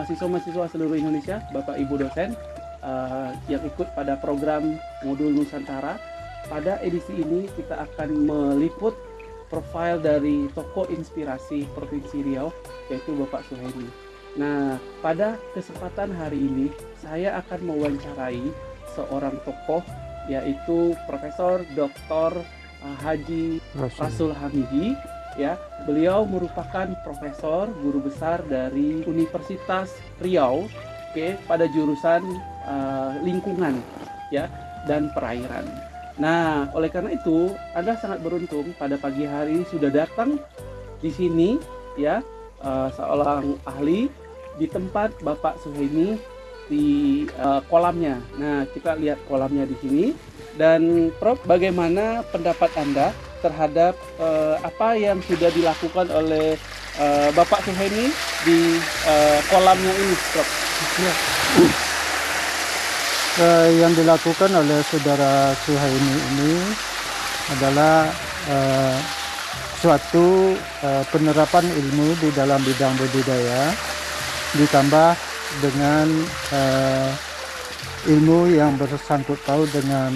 mahasiswa-mahasiswa seluruh Indonesia, Bapak Ibu dosen uh, yang ikut pada program modul Nusantara. Pada edisi ini kita akan meliput profil dari tokoh inspirasi Provinsi Riau yaitu Bapak Suhaimi. Nah, pada kesempatan hari ini saya akan mewawancarai seorang tokoh yaitu Profesor Dr. Uh, Haji Rasul. Rasul Hamidi ya. Beliau merupakan profesor guru besar dari Universitas Riau oke pada jurusan uh, lingkungan ya dan perairan. Nah oleh karena itu anda sangat beruntung pada pagi hari sudah datang di sini ya uh, seorang ahli di tempat Bapak Suhaimi di uh, kolamnya. Nah kita lihat kolamnya di sini. Dan Prof bagaimana pendapat anda terhadap uh, apa yang sudah dilakukan oleh uh, Bapak Suhaimi di uh, kolamnya ini, Prof. Ya. Eh, yang dilakukan oleh saudara Suhaimi ini adalah eh, suatu eh, penerapan ilmu di dalam bidang budidaya ditambah dengan eh, ilmu yang bersangkut paut dengan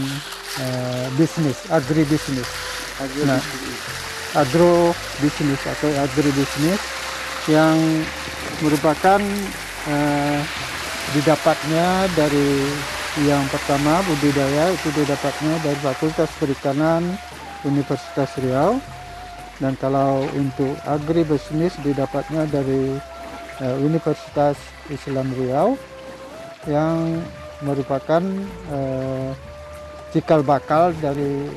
eh, bisnis, agribisnis. Nah, agro bisnis atau agribisnis yang merupakan eh, didapatnya dari yang pertama budidaya itu didapatnya dari Fakultas Perikanan Universitas Riau. Dan kalau untuk agribisnis didapatnya dari eh, Universitas Islam Riau yang merupakan eh, cikal bakal dari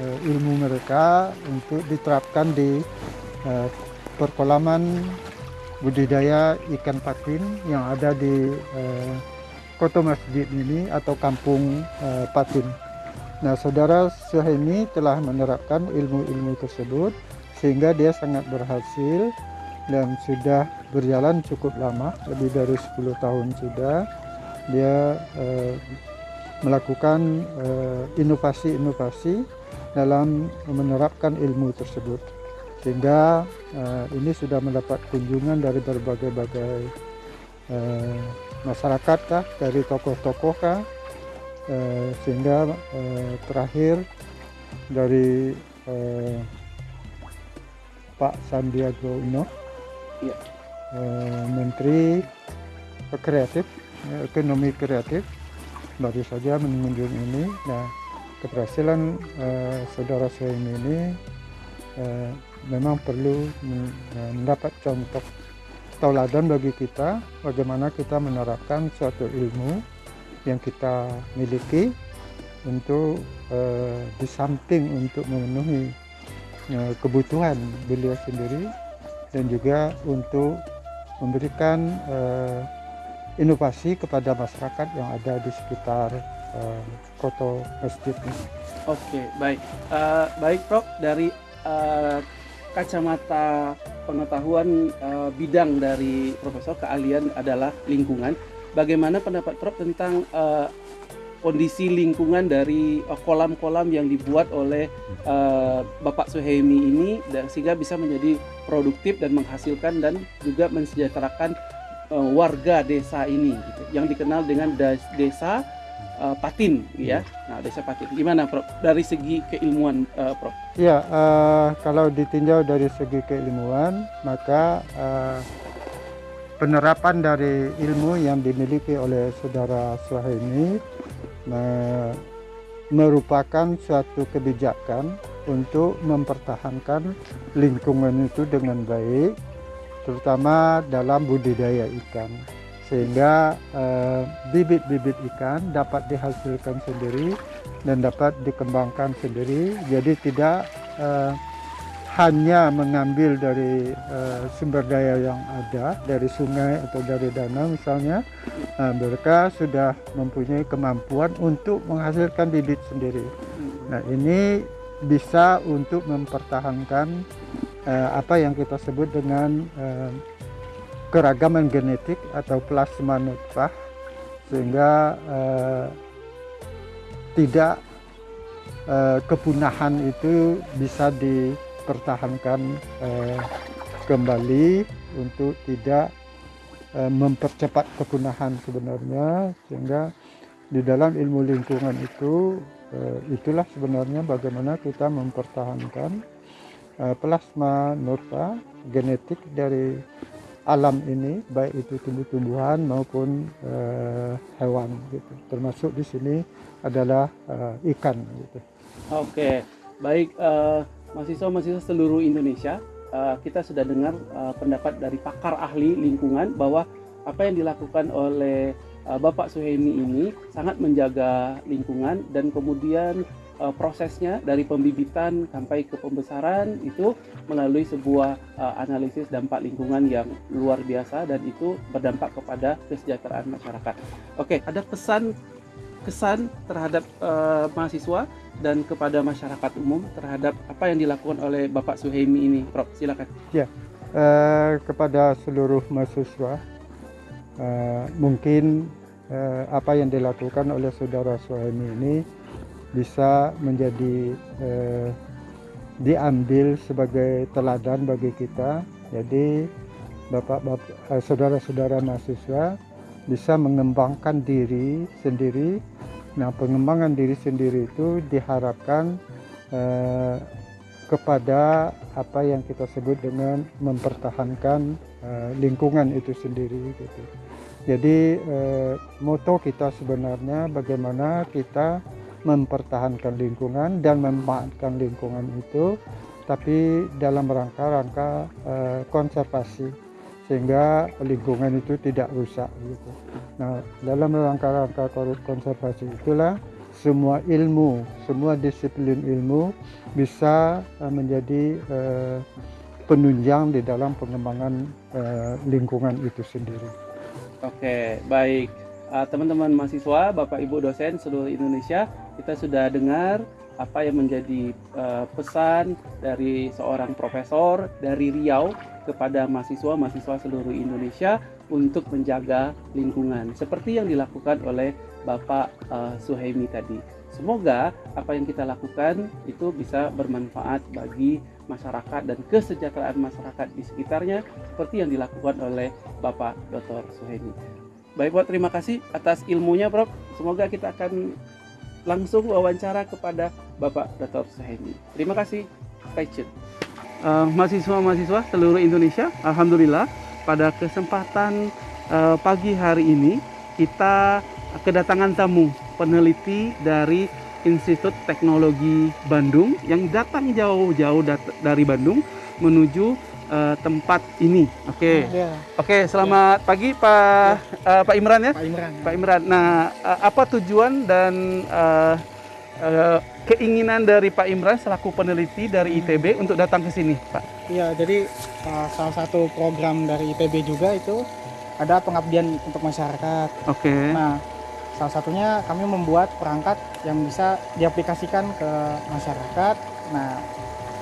ilmu mereka untuk diterapkan di eh, perkolaman budidaya ikan patin yang ada di eh, Kota Masjid ini atau Kampung eh, Patin. Nah, saudara Suhaimi telah menerapkan ilmu-ilmu tersebut sehingga dia sangat berhasil dan sudah berjalan cukup lama, lebih dari 10 tahun sudah. Dia eh, melakukan eh, inovasi-inovasi dalam menerapkan ilmu tersebut sehingga uh, ini sudah mendapat kunjungan dari berbagai-bagai uh, masyarakat kah, dari tokoh-tokoh kah, uh, sehingga uh, terakhir dari uh, Pak Sandiaga Uno, uh, Menteri Kreatif, Ekonomi Kreatif, baru saja mengunjungi ini. Nah, keberhasilan uh, saudara saya ini uh, memang perlu uh, mendapat contoh tauladan bagi kita bagaimana kita menerapkan suatu ilmu yang kita miliki untuk uh, di samping untuk memenuhi uh, kebutuhan beliau sendiri dan juga untuk memberikan uh, inovasi kepada masyarakat yang ada di sekitar uh, kota masjid ini. Oke, baik. Eh, baik, Prof. Dari eh, kacamata pengetahuan eh, bidang dari Profesor keahlian adalah lingkungan. Bagaimana pendapat Prof tentang eh, kondisi lingkungan dari eh, kolam-kolam yang dibuat oleh eh, Bapak Suhaimi ini dan sehingga bisa menjadi produktif dan menghasilkan dan juga mensejahterakan eh, warga desa ini gitu, yang dikenal dengan desa eh, Patin ya. Nah, desa Patin. Gimana Prof dari segi keilmuan eh, Prof? Ya, eh, kalau ditinjau dari segi keilmuan, maka eh, penerapan dari ilmu yang dimiliki oleh saudara Suhaimi eh, merupakan suatu kebijakan untuk mempertahankan lingkungan itu dengan baik, terutama dalam budidaya ikan, sehingga eh, bibit-bibit ikan dapat dihasilkan sendiri dan dapat dikembangkan sendiri. Jadi tidak eh, hanya mengambil dari eh, sumber daya yang ada dari sungai atau dari danau misalnya, eh, mereka sudah mempunyai kemampuan untuk menghasilkan bibit sendiri. Nah ini bisa untuk mempertahankan apa yang kita sebut dengan keragaman genetik atau plasma nutfah sehingga eh, tidak eh, kepunahan itu bisa dipertahankan eh, kembali untuk tidak uh, mempercepat kepunahan sebenarnya sehingga di dalam ilmu lingkungan itu uh, itulah sebenarnya bagaimana kita mempertahankan uh, plasma nurta genetik dari alam ini baik itu tumbuh-tumbuhan maupun uh, hewan gitu termasuk di sini adalah uh, ikan gitu. Oke, baik uh, mahasiswa-mahasiswa seluruh Indonesia uh, kita sudah dengar uh, pendapat dari pakar ahli lingkungan bahwa apa yang dilakukan oleh uh, Bapak Suhemi ini sangat menjaga lingkungan dan kemudian uh, prosesnya dari pembibitan sampai ke pembesaran itu melalui sebuah uh, analisis dampak lingkungan yang luar biasa dan itu berdampak kepada kesejahteraan masyarakat. Oke, ada pesan kesan terhadap uh, mahasiswa dan kepada masyarakat umum terhadap apa yang dilakukan oleh Bapak Suhaimi ini, Prof. Silakan. Ya, uh, kepada seluruh mahasiswa uh, mungkin uh, apa yang dilakukan oleh saudara Suhaimi ini bisa menjadi eh, diambil sebagai teladan bagi kita. Jadi bapak-bapak, eh, saudara-saudara mahasiswa bisa mengembangkan diri sendiri. Nah, pengembangan diri sendiri itu diharapkan eh, kepada apa yang kita sebut dengan mempertahankan eh, lingkungan itu sendiri. Gitu. Jadi eh, moto kita sebenarnya bagaimana kita mempertahankan lingkungan dan memanfaatkan lingkungan itu tapi dalam rangka-rangka uh, konservasi sehingga lingkungan itu tidak rusak gitu. Nah, dalam rangka-rangka konservasi itulah semua ilmu, semua disiplin ilmu bisa uh, menjadi uh, penunjang di dalam pengembangan uh, lingkungan itu sendiri. Oke, baik. Teman-teman uh, mahasiswa, Bapak Ibu dosen seluruh Indonesia, kita sudah dengar apa yang menjadi uh, pesan dari seorang profesor dari Riau kepada mahasiswa-mahasiswa seluruh Indonesia untuk menjaga lingkungan seperti yang dilakukan oleh Bapak uh, Suhaimi tadi. Semoga apa yang kita lakukan itu bisa bermanfaat bagi masyarakat dan kesejahteraan masyarakat di sekitarnya seperti yang dilakukan oleh Bapak Dr. Suhaimi. Baik, Pak, terima kasih atas ilmunya, Prof. Semoga kita akan langsung wawancara kepada Bapak Dr. Sahemi. Terima kasih. Stay tune. Uh, mahasiswa-mahasiswa seluruh Indonesia, Alhamdulillah pada kesempatan uh, pagi hari ini kita kedatangan tamu peneliti dari Institut Teknologi Bandung yang datang jauh-jauh dat dari Bandung menuju uh, tempat ini. Oke. Okay. Ya. Oke, okay, selamat ya. pagi Pak ya. uh, Pak Imran ya. Pak Imran. Ya. Pak Imran. Nah, uh, apa tujuan dan uh, uh, keinginan dari Pak Imran selaku peneliti dari hmm. ITB untuk datang ke sini, Pak? Iya, jadi uh, salah satu program dari ITB juga itu ada pengabdian untuk masyarakat. Oke. Okay. Nah, salah satunya kami membuat perangkat yang bisa diaplikasikan ke masyarakat. Nah,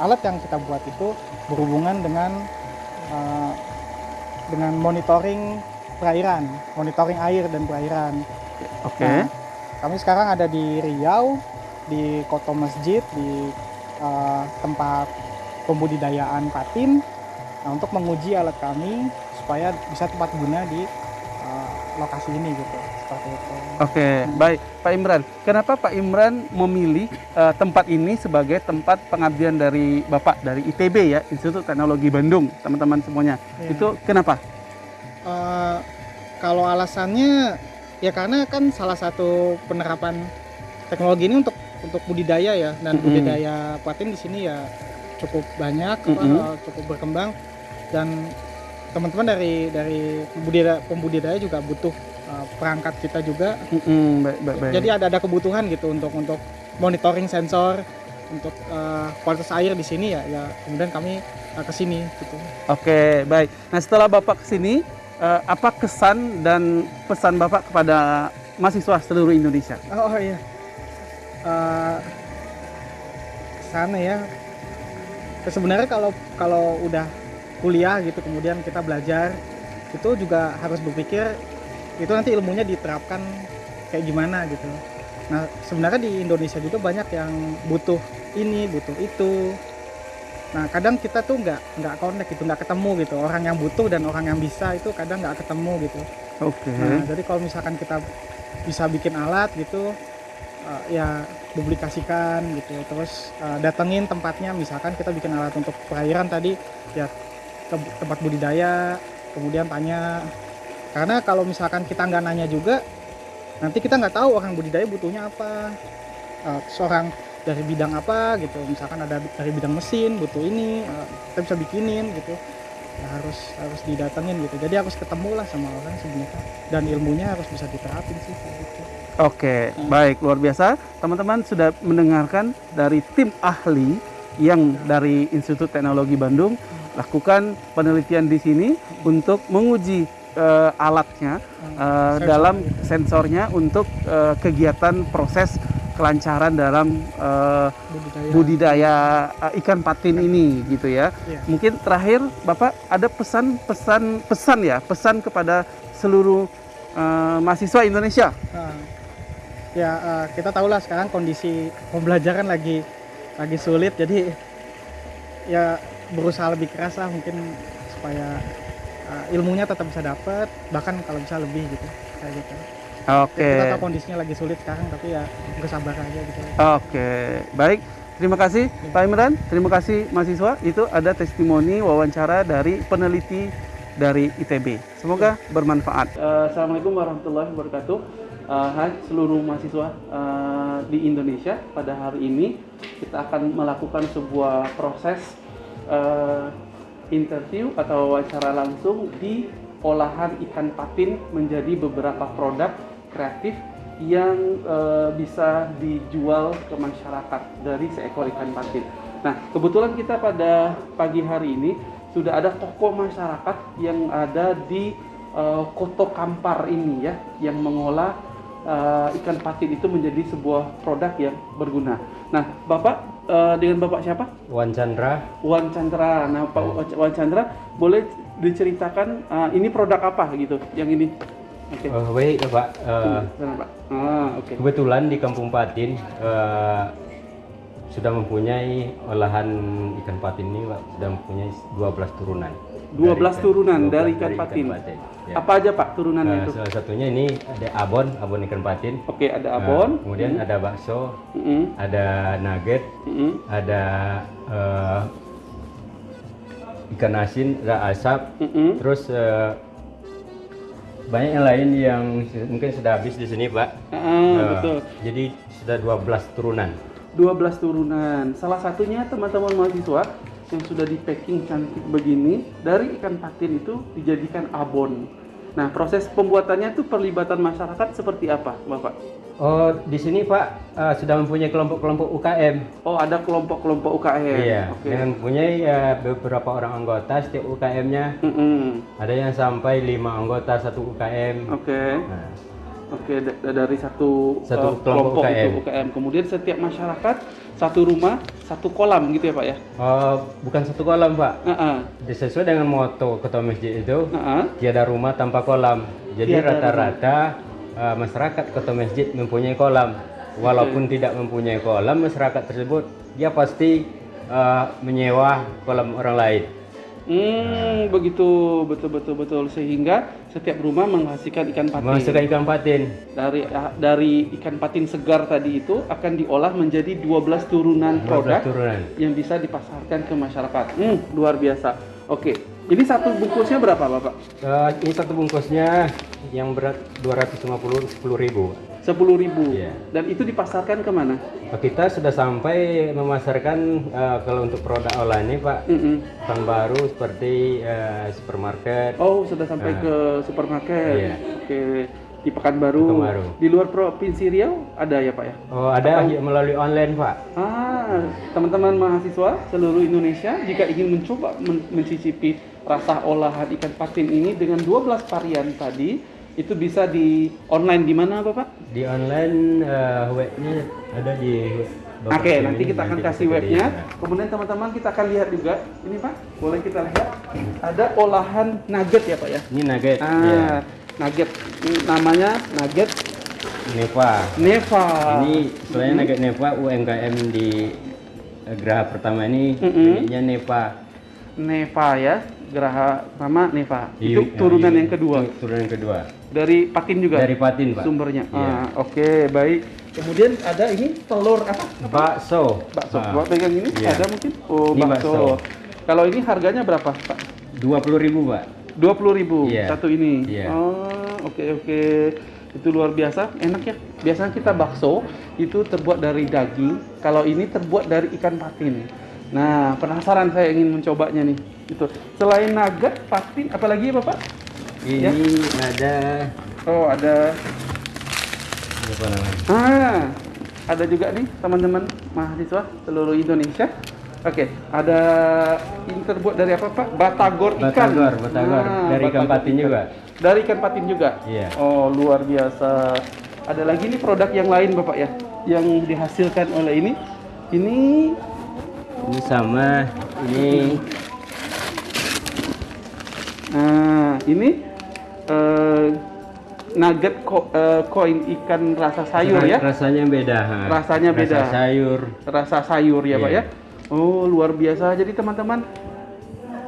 alat yang kita buat itu berhubungan dengan uh, dengan monitoring perairan, monitoring air dan perairan. Oke. Okay. Nah, kami sekarang ada di Riau, di Koto Masjid, di uh, tempat pembudidayaan patin. Nah, untuk menguji alat kami supaya bisa tepat guna di uh, lokasi ini gitu seperti itu. Oke, okay, hmm. baik Pak Imran. Kenapa Pak Imran memilih uh, tempat ini sebagai tempat pengabdian dari Bapak dari ITB ya, Institut Teknologi Bandung, teman-teman semuanya. Yeah. Itu kenapa? Uh, kalau alasannya ya karena kan salah satu penerapan teknologi ini untuk untuk budidaya ya dan mm -hmm. budidaya patin di sini ya cukup banyak, mm -hmm. uh, cukup berkembang dan teman-teman dari dari pembudidaya, pembudidaya juga butuh uh, perangkat kita juga. Mm-hmm, baik, baik, baik. Jadi ada ada kebutuhan gitu untuk untuk monitoring sensor untuk uh, kualitas air di sini ya ya kemudian kami uh, ke sini gitu. Oke, baik. Nah, setelah Bapak ke sini uh, apa kesan dan pesan Bapak kepada mahasiswa seluruh Indonesia? Oh, oh iya. Uh, sana ya. Sebenarnya kalau kalau udah kuliah gitu kemudian kita belajar itu juga harus berpikir itu nanti ilmunya diterapkan kayak gimana gitu nah sebenarnya di Indonesia juga banyak yang butuh ini butuh itu Nah kadang kita tuh nggak nggak connect gitu, nggak ketemu gitu. Orang yang butuh dan orang yang bisa itu kadang nggak ketemu gitu. Oke. Nah, jadi kalau misalkan kita bisa bikin alat gitu, uh, ya publikasikan gitu. Terus uh, datengin tempatnya, misalkan kita bikin alat untuk perairan tadi, ya ke tempat budidaya, kemudian tanya. Karena kalau misalkan kita nggak nanya juga, nanti kita nggak tahu orang budidaya butuhnya apa. Uh, seorang dari bidang apa gitu, misalkan ada dari bidang mesin butuh ini, uh, kita bisa bikinin gitu. Ya, harus harus didatengin gitu. Jadi harus ketemu lah sama orang sebenarnya dan ilmunya harus bisa diterapin sih gitu. Oke, baik luar biasa. Teman-teman sudah mendengarkan dari tim ahli yang dari Institut Teknologi Bandung lakukan penelitian di sini untuk menguji eh, alatnya eh, Sensor. dalam sensornya untuk eh, kegiatan proses kelancaran dalam eh, budidaya. budidaya eh, ikan patin ini gitu ya. Iya. Mungkin terakhir Bapak ada pesan-pesan pesan ya, pesan kepada seluruh eh, mahasiswa Indonesia. Nah, ya eh, kita tahu lah sekarang kondisi pembelajaran lagi lagi sulit jadi ya berusaha lebih keras lah mungkin supaya eh, ilmunya tetap bisa dapat bahkan kalau bisa lebih gitu kayak gitu. Oke. Kita tahu kondisinya lagi sulit sekarang tapi ya bersabar aja gitu. Oke, baik. Terima kasih Pak Imran, terima kasih mahasiswa. Itu ada testimoni wawancara dari peneliti dari ITB. Semoga bermanfaat. Eh, Assalamualaikum warahmatullahi wabarakatuh. Eh, hai seluruh mahasiswa eh, di Indonesia. Pada hari ini kita akan melakukan sebuah proses eh, interview atau wawancara langsung di olahan ikan patin menjadi beberapa produk kreatif yang eh, bisa dijual ke masyarakat dari seekor ikan patin. Nah, kebetulan kita pada pagi hari ini sudah ada tokoh masyarakat yang ada di eh, Koto Kampar ini ya, yang mengolah eh, ikan patin itu menjadi sebuah produk yang berguna. Nah, Bapak eh, dengan Bapak siapa? Wan Chandra, Wan Chandra. Nah, Pak Wan Chandra boleh diceritakan eh, ini produk apa gitu? Yang ini. Oke. eh, baik ya Pak. Eh, Sana, Pak. Ah, oke. kebetulan di Kampung Patin eh, sudah mempunyai olahan ikan patin ini Pak, sudah mempunyai 12 turunan. 12 Dari ikan- turunan 12 dari ikan patin. Ya. Apa aja Pak turunannya Eh, itu? salah satunya ini ada abon, abon ikan patin. Oke, ada Eh, abon. kemudian ada bakso, Mm-mm, ada nugget, mm-mm, ada eh, ikan asin, ada asap, mm-mm. Terus eh, banyak yang lain yang mungkin sudah habis di sini, Pak. Eh, betul. Jadi sudah 12 turunan. 12 turunan. Salah satunya teman-teman mahasiswa yang sudah di packing cantik begini dari ikan patin itu dijadikan abon. Nah, proses pembuatannya itu perlibatan masyarakat seperti apa, Bapak? Oh, di sini Pak eh, sudah mempunyai kelompok-kelompok UKM. Oh, ada kelompok-kelompok UKM. Iya, Oke. dengan mempunyai eh, beberapa orang anggota setiap UKM-nya. Mm-mm. Ada yang sampai lima anggota satu UKM. Oke. Nah, Oke, da- dari satu, Satu eh, kelompok itu UKM. UKM. Kemudian setiap masyarakat satu rumah, satu kolam gitu ya, Pak ya? oh, bukan satu kolam Pak. Heeh. Sesuai dengan moto ketua masjid itu, Heeh. tiada rumah tanpa kolam. Jadi rata-rata uh, masyarakat kota masjid mempunyai kolam. Walaupun tidak mempunyai kolam, masyarakat tersebut dia pasti uh, menyewa kolam orang lain. Hmm, begitu betul betul betul sehingga setiap rumah menghasilkan ikan patin. Menghasilkan ikan patin. Dari dari ikan patin segar tadi itu akan diolah menjadi 12 turunan 12 produk turunan. yang bisa dipasarkan ke masyarakat. Hmm, luar biasa. Oke. Ini satu bungkusnya berapa, Bapak? Uh, ini satu bungkusnya yang berat 250 10 ribu. 10.000. Iya. Dan itu dipasarkan ke mana? Kita sudah sampai memasarkan uh, kalau untuk produk olahan ini Pak, Mm-mm. tahun baru seperti uh, supermarket. Oh, sudah sampai Nah. ke supermarket. Iya. Oke. Di Pekanbaru. Pekanbaru. Di luar provinsi Riau ada ya, Pak ya? Oh ada melalui online Pak. Ah, teman-teman mahasiswa seluruh Indonesia jika ingin mencoba men- mencicipi rasa olahan ikan patin ini dengan 12 varian tadi, itu bisa di online di mana Bapak? Di online uh, webnya ada di Oke, Kim nanti kita akan nanti kasih webnya. lihat. Kemudian teman-teman kita akan lihat juga. Ini Pak, boleh kita lihat. Ada olahan nugget ya Pak ya? Ini nugget. Ah, ya. nugget. Ini namanya nugget Neva. Neva. Ini sebenarnya nugget Neva UMKM di eh, geraha pertama ini Mm-mm. miliknya Nepa. Neva ya, geraha pertama Neva. Hiu- Itu turunan yang kedua Turunan yang kedua. Dari Patin juga. Dari Patin, Pak. sumbernya. Iya. Ah, Oke, baik. Kemudian ada ini telur apa? Bakso. Bakso. Ah, Bapak pegang ini Iya. ada mungkin? Oh, Ini bakso. bakso. Kalau ini harganya berapa, Pak? 20.000, Pak. 20.000 Iya. satu ini. Iya. Oh, oke oke. Itu luar biasa, enak ya. Biasanya kita bakso itu terbuat dari daging, kalau ini terbuat dari ikan patin. Nah, penasaran saya ingin mencobanya nih. Itu. Selain nugget, patin, apalagi ya, Bapak? Ini ada Oh, ada apa namanya? Ah, ada juga nih teman-teman mahasiswa seluruh Indonesia. Oke, ada ini terbuat dari apa Pak? Batagor ikan. Batagor, batagor. Ah, Dari ikan patin juga. Dari ikan patin juga. Iya. Oh, luar biasa. Ada lagi nih produk yang lain Bapak ya, yang dihasilkan oleh ini. Ini Ini sama ini nah, ini eh, nugget ko- eh, koin ikan rasa sayur ya. rasanya beda. ha. Rasanya beda. Rasa sayur. rasa sayur ya Pak Iya. ya. Oh luar biasa. Jadi teman-teman,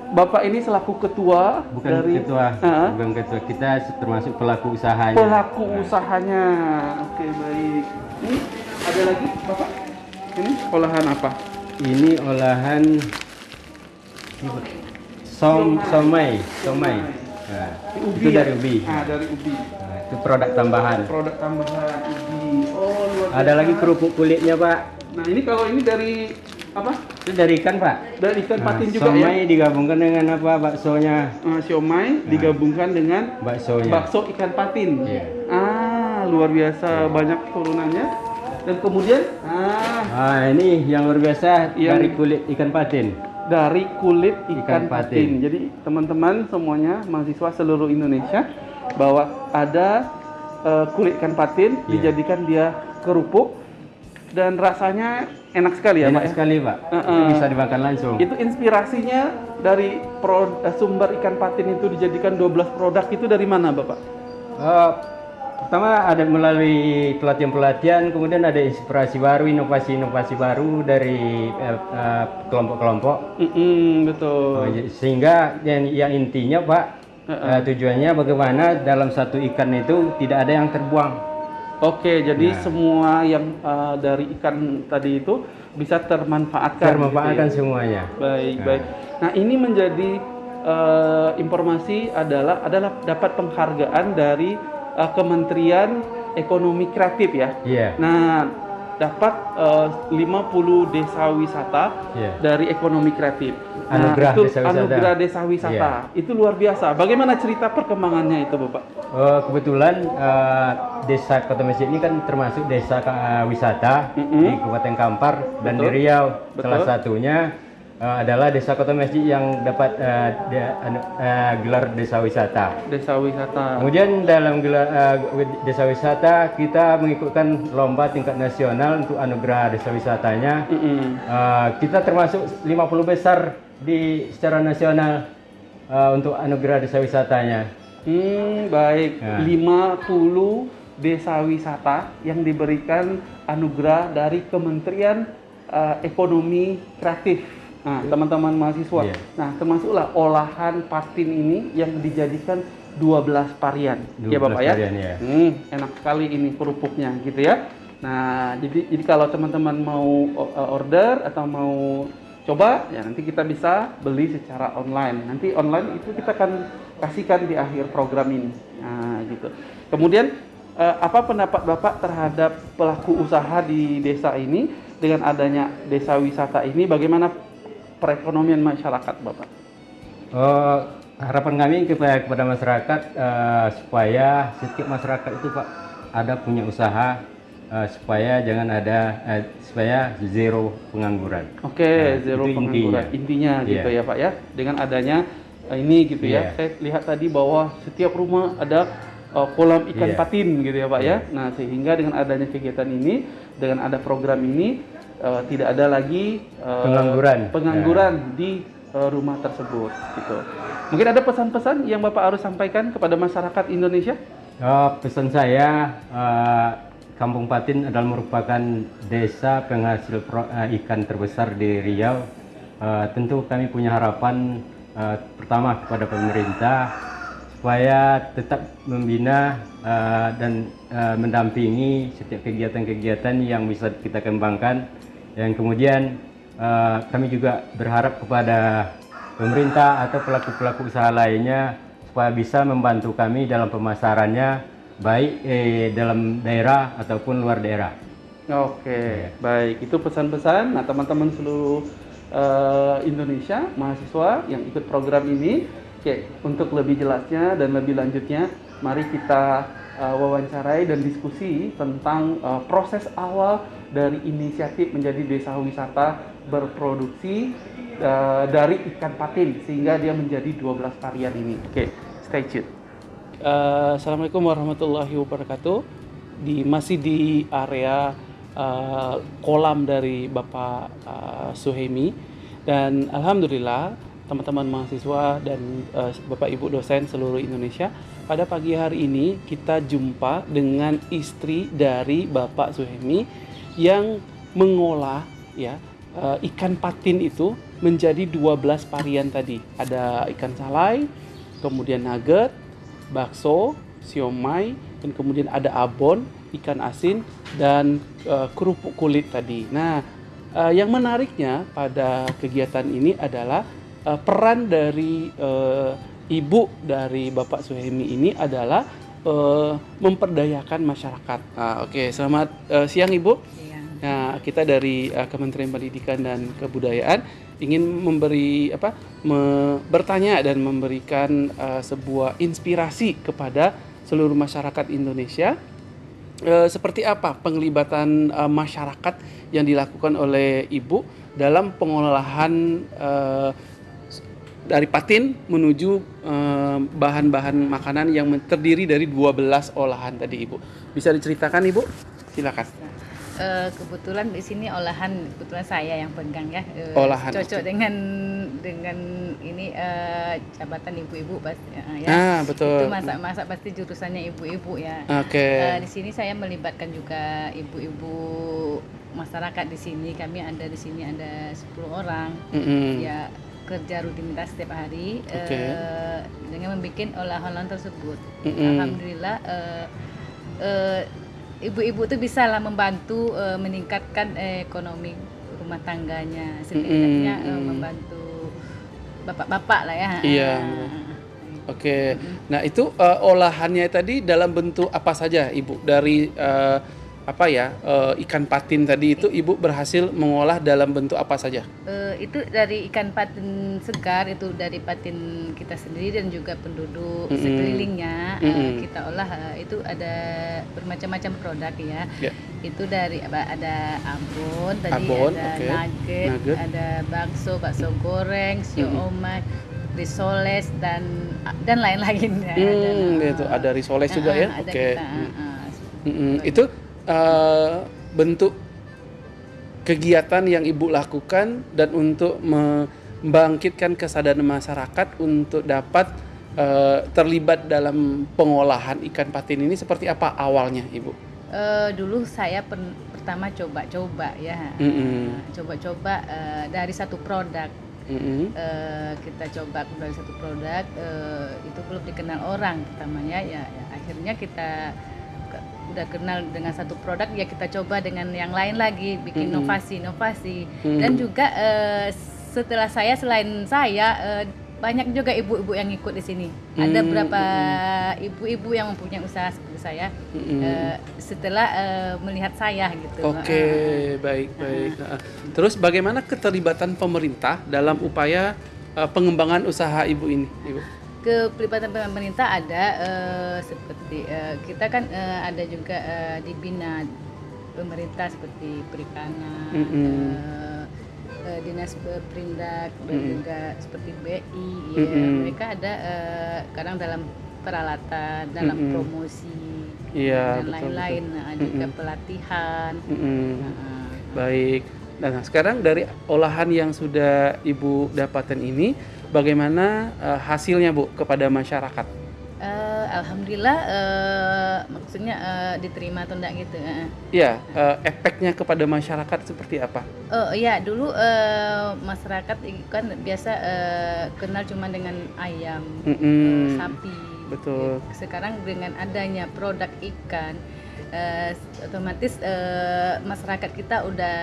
Bapak ini selaku ketua Bukan dari ketua, Ah, bukan ketua. Kita termasuk pelaku usahanya. pelaku usahanya. Oke baik. Ini ada lagi Bapak? Ini olahan apa? Ini olahan som somai, somai. Nah, Ubi itu ya? dari ubi. Ah dari ubi. Nah, itu produk tambahan. Produk tambahan ubi. Oh luar biasa. Ada lagi kerupuk kulitnya, Pak. Nah ini kalau ini dari apa? Itu dari ikan, Pak. Dari ikan Nah, patin juga ya. digabungkan dengan apa? Baksonya. Ah, siomay digabungkan dengan Baksonya. bakso ikan patin. Iya. Ah, luar biasa banyak turunannya. Dan kemudian ah Ah, ini yang luar biasa Yang- dari kulit ikan patin. Dari kulit ikan, Ikan patin. patin. Jadi teman-teman semuanya mahasiswa seluruh Indonesia bahwa ada eh, kulit ikan patin Iya. dijadikan dia kerupuk dan rasanya enak sekali ya, Pak. Enak ya? sekali, Pak. Itu Uh-uh. bisa dimakan langsung. Itu inspirasinya dari pro- sumber ikan patin itu dijadikan 12 produk itu dari mana, Bapak? Eh, pertama ada melalui pelatihan-pelatihan, kemudian ada inspirasi baru, inovasi-inovasi baru dari eh, eh, kelompok-kelompok. Mm-mm, betul. Oh, jadi- Sehingga yang, yang intinya Pak, eh, tujuannya bagaimana dalam satu ikan itu tidak ada yang terbuang. Oke, jadi Nah. semua yang uh, dari ikan tadi itu bisa termanfaatkan. Termanfaatkan gitu ya? semuanya. Baik, Nah. baik. Nah, ini menjadi uh, informasi adalah adalah dapat penghargaan dari uh, Kementerian Ekonomi Kreatif ya. Iya. Nah, dapat uh, 50 desa wisata Iya. dari ekonomi kreatif. Anugerah nah, itu desa wisata. anugerah desa wisata. Iya. Itu luar biasa. Bagaimana cerita perkembangannya itu, Bapak? Eh, kebetulan eh, desa Kota Mesir ini kan termasuk desa eh, wisata Mm-mm. di Kabupaten Kampar dan di Betul. Riau. Betul. Salah satunya eh, adalah desa Kota Mesir yang dapat eh, de- anu- eh, gelar desa wisata. Desa wisata. Kemudian dalam gelar wi- desa wisata kita mengikutkan lomba tingkat nasional untuk anugerah desa wisatanya. Mm-mm. Eh, kita termasuk 50 besar di secara nasional eh, untuk anugerah desa wisatanya. Hmm, baik. Ya. 50 desa wisata yang diberikan anugerah dari Kementerian eh, Ekonomi Kreatif. Nah, teman-teman mahasiswa. Iya. Nah, termasuklah olahan patin ini yang dijadikan 12 varian. ya 12 Bapak ya? varian, ya. Hmm, enak sekali ini kerupuknya gitu ya. Nah, jadi jadi kalau teman-teman mau uh, order atau mau coba ya nanti kita bisa beli secara online. Nanti online itu kita akan kasihkan di akhir program ini. Nah, gitu. Kemudian uh, apa pendapat Bapak terhadap pelaku usaha di desa ini dengan adanya desa wisata ini bagaimana perekonomian masyarakat, Bapak? Oh, harapan kami kepada, kepada masyarakat eh, supaya setiap masyarakat itu Pak ada punya usaha eh, supaya jangan ada eh, supaya zero pengangguran. Oke, Nah, zero pengangguran. intinya. Intinya, gitu Iya. ya, Pak ya. Dengan adanya eh, ini gitu ya. Iya. Saya lihat tadi bahwa setiap rumah ada eh, kolam ikan Iya. patin gitu ya, Pak ya. Nah, sehingga dengan adanya kegiatan ini, dengan ada program ini eh, tidak ada lagi eh, Pengangguran. pengangguran di eh, rumah tersebut gitu. Mungkin ada pesan-pesan yang Bapak harus sampaikan kepada masyarakat Indonesia? Oh, pesan saya eh, Kampung Patin adalah merupakan desa penghasil pro- eh, ikan terbesar di Riau. Eh, tentu kami punya harapan eh, pertama kepada pemerintah supaya tetap membina eh, dan eh, mendampingi setiap kegiatan-kegiatan yang bisa kita kembangkan. Yang kemudian eh, kami juga berharap kepada pemerintah atau pelaku-pelaku usaha lainnya supaya bisa membantu kami dalam pemasarannya baik eh, dalam daerah ataupun luar daerah. Oke, baik. Itu pesan-pesan. Nah, teman-teman seluruh eh, Indonesia, mahasiswa yang ikut program ini, oke, untuk lebih jelasnya dan lebih lanjutnya, mari kita eh, wawancarai dan diskusi tentang eh, proses awal dari inisiatif menjadi desa wisata berproduksi eh, dari ikan patin sehingga dia menjadi 12 varian ini. Oke, stay tune. Eh, Assalamualaikum warahmatullahi wabarakatuh. Di masih di area eh, kolam dari Bapak eh, Suhemi dan alhamdulillah teman-teman mahasiswa dan eh, Bapak Ibu dosen seluruh Indonesia pada pagi hari ini kita jumpa dengan istri dari Bapak Suhemi yang mengolah ya eh, ikan patin itu menjadi 12 varian tadi. Ada ikan salai, kemudian nugget, bakso, siomay, dan kemudian ada abon, ikan asin, dan eh, kerupuk kulit tadi. Nah, eh, yang menariknya pada kegiatan ini adalah eh, peran dari eh, ibu dari Bapak Suhemi ini adalah eh, memperdayakan masyarakat. Ah, Oke, selamat eh, siang Ibu. Nah, kita dari uh, Kementerian Pendidikan dan Kebudayaan ingin memberi apa me- bertanya dan memberikan uh, sebuah inspirasi kepada seluruh masyarakat Indonesia Eh, seperti apa penglibatan uh, masyarakat yang dilakukan oleh Ibu dalam pengolahan eh, dari patin menuju bahan-bahan makanan yang terdiri dari 12 olahan tadi Ibu. Bisa diceritakan Ibu? Silakan. Eh, kebetulan di sini olahan kebetulan saya yang pegang ya. Eh, Olahan, Cocok oke. dengan dengan ini eh, jabatan ibu-ibu pasti eh, ya. Ah, betul. Itu masak-masak pasti jurusannya ibu-ibu ya. Oke. Eh, di sini saya melibatkan juga ibu-ibu masyarakat di sini. Kami ada di sini ada 10 orang. Mm-mm. Ya kerja rutinitas setiap hari Hmm. Oke. eh, dengan membuat olahan-olahan tersebut. Mm-mm. Alhamdulillah eh, eh, ibu-ibu tuh bisa lah membantu eh, meningkatkan eh, ekonomi rumah tangganya setidaknya eh, Mm-mm. membantu bapak-bapak lah ya. Iya, Ah, betul. Oke. Nah, itu eh, olahannya tadi dalam bentuk apa saja, Ibu? Dari eh, apa ya? eh, ikan patin tadi itu Ibu berhasil mengolah dalam bentuk apa saja? Eh, itu dari ikan patin segar itu dari patin kita sendiri dan juga penduduk Mm-mm. sekelilingnya eh, Mm-mm. kita olah itu ada bermacam-macam produk ya. Ya. Itu dari ada abon tadi Abon, ada oke. nugget, Nugget. ada bakso, bakso goreng, siomay, risoles dan dan lain-lain ya. Hmm, gitu. eh, Ada risoles juga eh, ya? ada Oke. kita, Hmm. eh, Mm-mm. Itu eh, bentuk kegiatan yang Ibu lakukan dan untuk membangkitkan kesadaran masyarakat untuk dapat eh, terlibat dalam pengolahan ikan patin ini seperti apa awalnya, Ibu? Eh, dulu saya pen- pertama coba-coba ya, Mm-mm. Eh, coba-coba eh, dari satu produk Mm-mm. Eh, kita coba dari satu produk eh, itu belum dikenal orang pertamanya ya, ya akhirnya kita udah kenal dengan satu produk ya kita coba dengan yang lain lagi bikin Mm-mm. inovasi inovasi Mm. dan juga eh, setelah saya selain saya eh, banyak juga ibu-ibu yang ikut di sini ada Mm, beberapa ibu-ibu yang mempunyai usaha seperti saya Mm-mm. eh, setelah eh, melihat saya gitu Oke, Eh, baik baik. Nah, Terus bagaimana keterlibatan pemerintah dalam upaya eh, pengembangan usaha Ibu ini, Ibu? Kepelibatan pemerintah ada eh, seperti eh, kita kan eh, ada juga eh, dibina pemerintah seperti perikanan, Mm-mm. eh, eh, dinas pe- perindak dan Mm-mm. juga seperti BI, ya. Mm-mm. mereka ada eh, kadang dalam peralatan, dalam Mm-mm. promosi Iya, dan lain-lain, nah, juga Mm-mm. pelatihan. Mm-mm. Nah, Baik. Nah, sekarang dari olahan yang sudah Ibu dapatkan ini, bagaimana eh, hasilnya Bu kepada masyarakat? Eh, alhamdulillah eh, maksudnya eh, diterima atau enggak gitu. eh. Ya, eh, efeknya kepada masyarakat seperti apa? Oh iya dulu eh, masyarakat kan biasa eh, kenal cuma dengan ayam, eh, Mm-mm. sapi. Betul. Sekarang dengan adanya produk ikan, eh, otomatis eh, masyarakat kita udah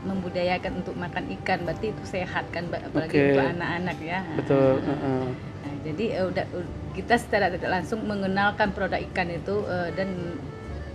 membudayakan untuk makan ikan, berarti itu sehat kan, apalagi Oke. untuk anak-anak ya. Betul. Nah, heeh. Nah, jadi eh, udah kita secara tidak langsung mengenalkan produk ikan itu eh, dan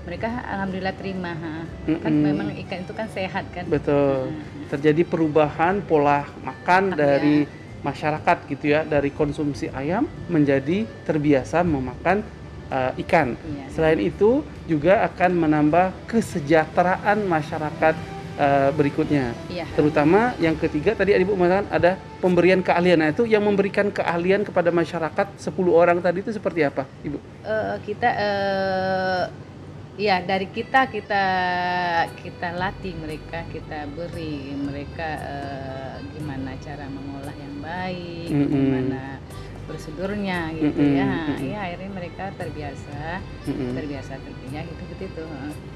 mereka alhamdulillah terima. ha. Kan Mm-mm. memang ikan itu kan sehat kan. Betul. Nah, Terjadi perubahan pola makan Iya. dari masyarakat gitu ya, dari konsumsi ayam menjadi terbiasa memakan eh, ikan. iya. Selain itu juga akan menambah kesejahteraan masyarakat eh, berikutnya. Iya. Terutama yang ketiga tadi Ibu mengatakan ada pemberian keahlian. Nah, itu yang memberikan keahlian kepada masyarakat 10 orang tadi itu seperti apa, Ibu? Eh, kita eh ya dari kita kita kita latih mereka kita beri mereka eh, gimana cara mengolah yang baik Mm-mm. gimana prosedurnya gitu Mm-mm, ya mm-mm. ya akhirnya mereka terbiasa Mm-mm. terbiasa kerjanya gitu begitu.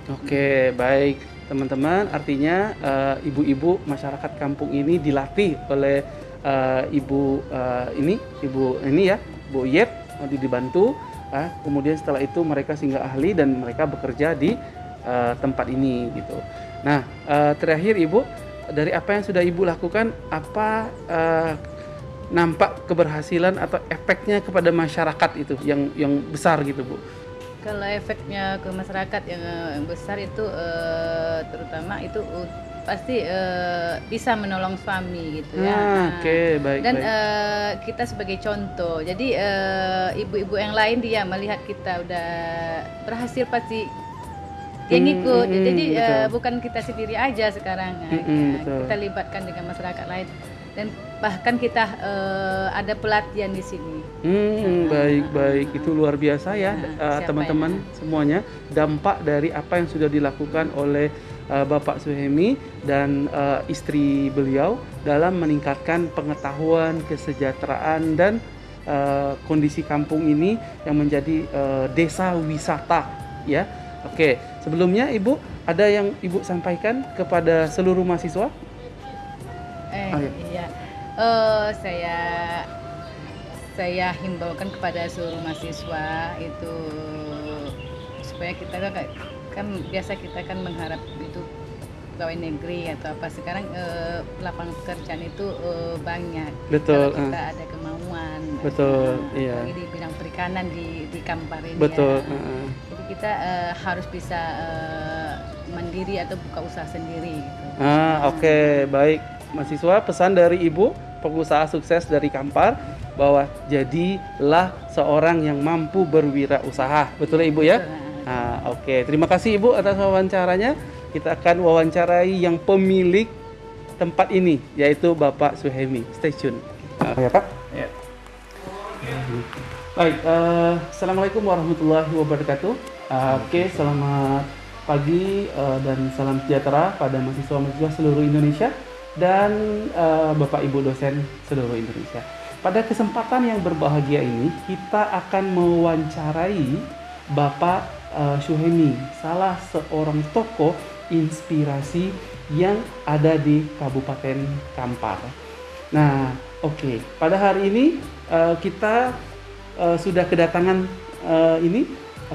Oke, baik teman-teman. Artinya eh, ibu-ibu masyarakat kampung ini dilatih oleh eh, ibu eh, ini, ibu ini ya, Bu Yep, dibantu. ah, kemudian setelah itu mereka singgah ahli dan mereka bekerja di eh, tempat ini gitu. Nah, eh, terakhir ibu dari apa yang sudah ibu lakukan, apa eh, nampak keberhasilan atau efeknya kepada masyarakat itu yang yang besar gitu bu? Kalau efeknya ke masyarakat yang, eh, yang besar itu eh, terutama itu uh, pasti eh, bisa menolong suami gitu ya. Ah, Nah, Oke, baik Dan baik. eh, kita sebagai contoh, jadi ibu-ibu yang lain dia melihat kita udah berhasil pasti dia Hmm, ngikut. hmm, jadi betul. bukan kita sendiri aja sekarang, Hmm, hmm, ya, betul. kita libatkan dengan masyarakat lain dan bahkan kita eh, ada pelatihan di sini. Hmm, baik baik itu luar biasa ya Nah, eh, teman-teman semuanya dampak dari apa yang sudah dilakukan oleh eh, Bapak Suhemi dan eh, istri beliau dalam meningkatkan pengetahuan, kesejahteraan dan eh, kondisi kampung ini yang menjadi eh, desa wisata ya. Oke, sebelumnya Ibu ada yang Ibu sampaikan kepada seluruh mahasiswa? Eh, Oh, iya. iya. Eh, saya saya himbaukan kepada seluruh mahasiswa itu supaya kita kan, kan biasa kita kan mengharap itu pegawai negeri atau apa sekarang eh, lapangan pekerjaan itu eh, banyak Betul, kalau kita eh. ada kemauan Betul, Nah, iya. di bidang perikanan di di Kampar ini Betul. ya. eh, jadi kita eh, harus bisa eh, mandiri atau buka usaha sendiri gitu. Ah, oke, baik. Mahasiswa pesan dari Ibu, pengusaha sukses dari Kampar bahwa jadilah seorang yang mampu berwirausaha. Betul ya, Ibu ya? Ah, oke. Terima kasih Ibu atas wawancaranya. Kita akan wawancarai yang pemilik tempat ini yaitu Bapak Suhemi. Stay tune. Ah, ya, Pak? Ya. Baik, eh, Assalamualaikum warahmatullahi wabarakatuh. Ah, Oke, selamat pagi eh, dan salam sejahtera pada mahasiswa-mahasiswa seluruh Indonesia dan eh, Bapak Ibu dosen seluruh Indonesia. Pada kesempatan yang berbahagia ini, kita akan mewawancarai Bapak eh, Syuhemi, salah seorang tokoh inspirasi yang ada di Kabupaten Kampar. Nah, oke. Pada hari ini eh, kita eh, sudah kedatangan eh, ini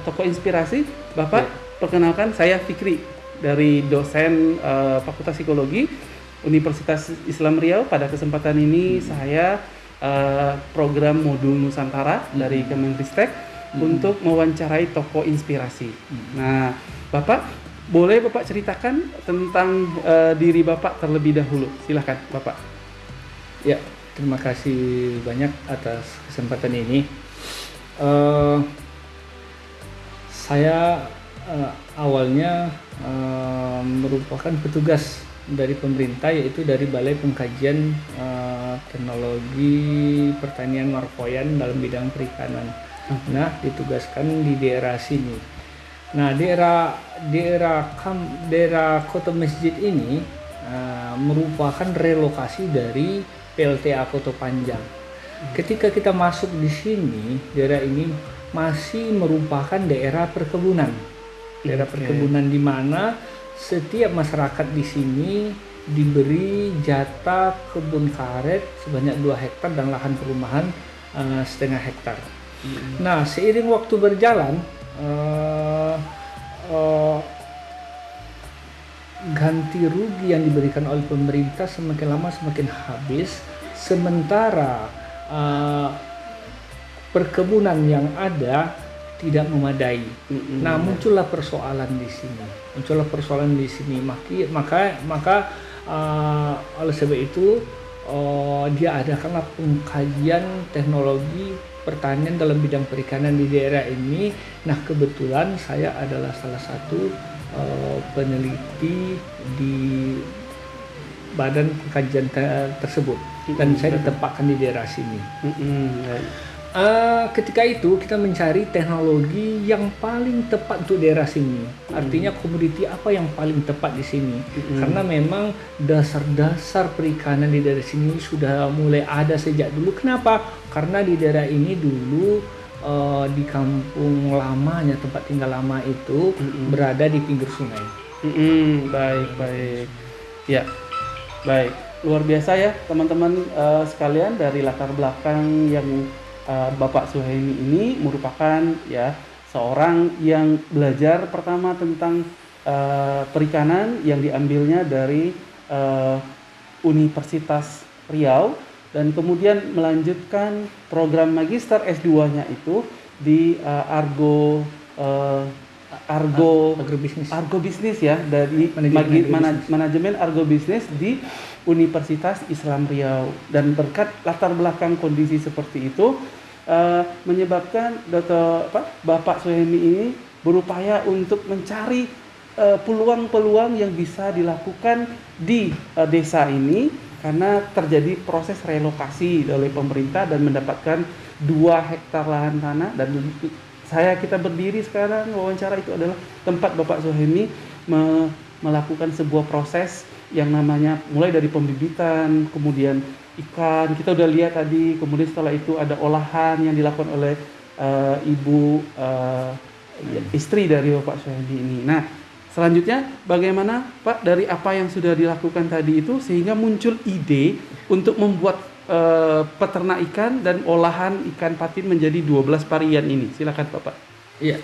tokoh inspirasi. Bapak, perkenalkan saya Fikri dari dosen eh, Fakultas Psikologi Universitas Islam Riau. Pada kesempatan ini saya eh, program modul Nusantara dari Kemenristek untuk mewawancarai tokoh inspirasi. Nah, Bapak boleh Bapak ceritakan tentang eh, diri Bapak terlebih dahulu. Silahkan, Bapak. Ya, terima kasih banyak atas kesempatan ini. Eh, saya eh, awalnya eh, merupakan petugas dari pemerintah yaitu dari Balai Pengkajian eh, Teknologi Pertanian Marfoyan dalam bidang perikanan. Nah, ditugaskan di daerah sini. Nah, daerah daerah kam, daerah Kota Masjid ini eh, merupakan relokasi dari PLTA Kota Panjang. Ketika kita masuk di sini, daerah ini masih merupakan daerah perkebunan. Daerah perkebunan di mana setiap masyarakat di sini diberi jatah kebun karet sebanyak 2 hektar dan lahan perumahan eh, setengah hektar. Nah, seiring waktu berjalan, eh, eh, ganti rugi yang diberikan oleh pemerintah semakin lama semakin habis, sementara eh, perkebunan yang ada tidak memadai. Mm-mm. Nah, muncullah persoalan di sini. Muncullah persoalan di sini. Maki, maka maka uh, oleh sebab itu uh, dia adakanlah pengkajian teknologi pertanian dalam bidang perikanan di daerah ini. Nah, kebetulan saya adalah salah satu uh, peneliti di badan pengkajian te- tersebut dan saya ditempatkan di daerah sini. Mm-mm. Eh, ketika itu kita mencari teknologi yang paling tepat untuk daerah sini. Artinya komoditi apa yang paling tepat di sini? Karena memang dasar-dasar perikanan di daerah sini sudah mulai ada sejak dulu. Kenapa? Karena di daerah ini dulu eh, di kampung lamanya tempat tinggal lama itu berada di pinggir sungai. Mm-mm, baik baik ya baik luar biasa ya teman-teman eh, sekalian dari latar belakang yang eh, Bapak Suhaimi ini merupakan ya seorang yang belajar pertama tentang eh, perikanan yang diambilnya dari eh, Universitas Riau dan kemudian melanjutkan program magister S2-nya itu di eh, Argo eh, Argo Agrobisnis. Argo Bisnis ya dari Manajemen magi- manajemen Argo Bisnis di Universitas Islam Riau dan berkat latar belakang kondisi seperti itu eh, menyebabkan Dr. apa, Bapak Suhemi ini berupaya untuk mencari eh, peluang-peluang yang bisa dilakukan di eh, desa ini karena terjadi proses relokasi oleh pemerintah dan mendapatkan dua hektar lahan tanah dan saya kita berdiri sekarang wawancara itu adalah tempat Bapak Sohemi me- melakukan sebuah proses yang namanya mulai dari pembibitan, kemudian ikan, kita udah lihat tadi, kemudian setelah itu ada olahan yang dilakukan oleh eh, ibu eh, istri dari Bapak Sohemi ini. Nah, selanjutnya bagaimana Pak dari apa yang sudah dilakukan tadi itu sehingga muncul ide untuk membuat eh, peternak ikan dan olahan ikan patin menjadi 12 varian ini. Silakan Bapak. Iya.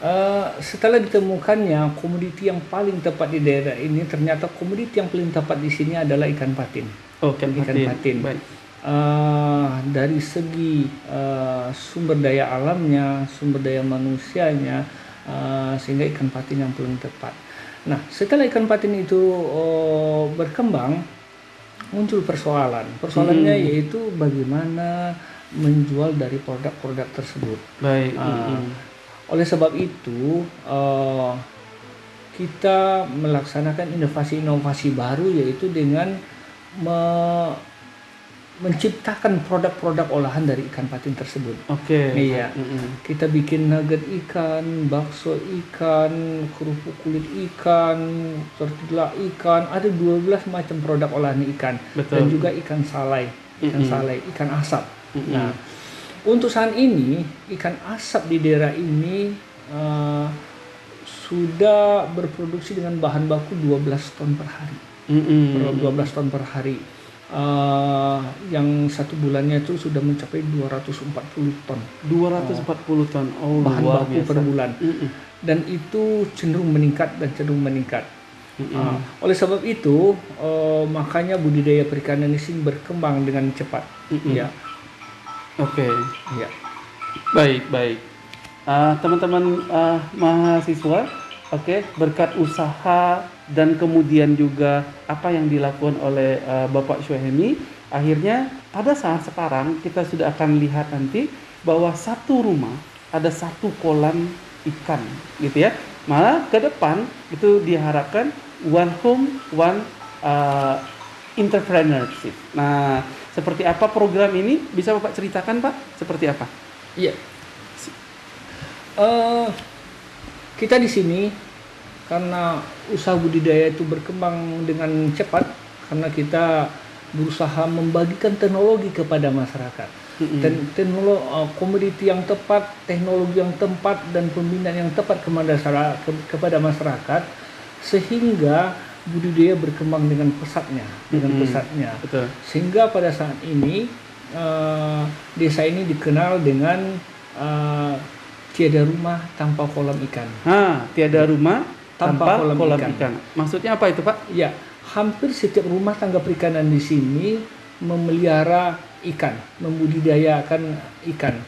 Eh, setelah ditemukannya komoditi yang paling tepat di daerah ini, ternyata komoditi yang paling tepat di sini adalah ikan patin. Oh, ikan Ikan patin. patin. Baik. Eh, dari segi eh, sumber daya alamnya, sumber daya manusianya, eh, sehingga ikan patin yang paling tepat. Nah, setelah ikan patin itu eh, berkembang, muncul persoalan. Persoalannya Hmm. yaitu bagaimana menjual dari produk-produk tersebut. Baik. Ah, mm-mm. Oleh sebab itu, eh, kita melaksanakan inovasi-inovasi baru yaitu dengan me- menciptakan produk-produk olahan dari ikan patin tersebut. Oke. Iya. Mm-mm. Kita bikin nugget ikan, bakso ikan, kerupuk kulit ikan, tortilla ikan, ada 12 macam produk olahan ikan Betul. dan juga ikan salai, ikan Mm-mm. salai, ikan asap. Mm-mm. Nah, untuk saat ini ikan asap di daerah ini eh, sudah berproduksi dengan bahan baku 12 ton per hari. Mm-mm. 12 ton per hari. Eh, yang satu bulannya itu sudah mencapai 240 ton 240 ton. Oh, bahan luar baku biasa. per bulan. Mm-mm. Dan itu cenderung meningkat dan cenderung meningkat. Mm-mm. Ah, oleh sebab itu, eh, makanya budidaya perikanan di sini berkembang dengan cepat. Mm-mm. Ya, Oke. ya. Baik, baik. Ah, teman-teman ah, mahasiswa, oke, berkat usaha dan kemudian juga apa yang dilakukan oleh ah, Bapak Syuhemi, akhirnya pada saat sekarang kita sudah akan lihat nanti bahwa satu rumah ada satu kolam ikan, gitu ya. Malah ke depan itu diharapkan one home, one entrepreneurship. Nah, seperti apa program ini? Bisa Bapak ceritakan, Pak? Seperti apa? Iya. Eh, kita di sini karena usaha budidaya itu berkembang dengan cepat karena kita berusaha membagikan teknologi kepada masyarakat. Dan teknologi komoditi yang tepat, teknologi yang tepat dan pembinaan yang tepat kepada masyarakat, ke- kepada masyarakat sehingga budidaya berkembang dengan pesatnya, dengan Mm-mm. pesatnya. Betul. Sehingga pada saat ini eh, desa ini dikenal dengan eh, tiada rumah tanpa kolam ikan. Ha, tiada rumah tanpa, Tanpa kolam, kolam ikan. ikan. Maksudnya apa itu, Pak? Ya, hampir setiap rumah tangga perikanan di sini memelihara ikan, membudidayakan ikan.